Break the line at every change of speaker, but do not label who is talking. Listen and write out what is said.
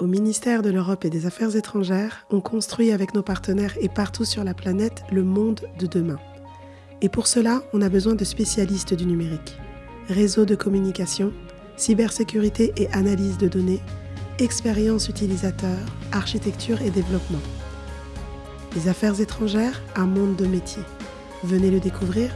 Au ministère de l'Europe et des Affaires étrangères, on construit avec nos partenaires et partout sur la planète le monde de demain. Et pour cela, on a besoin de spécialistes du numérique. Réseau de communication, cybersécurité et analyse de données, expérience utilisateur, architecture et développement. Les affaires étrangères, un monde de métiers. Venez le découvrir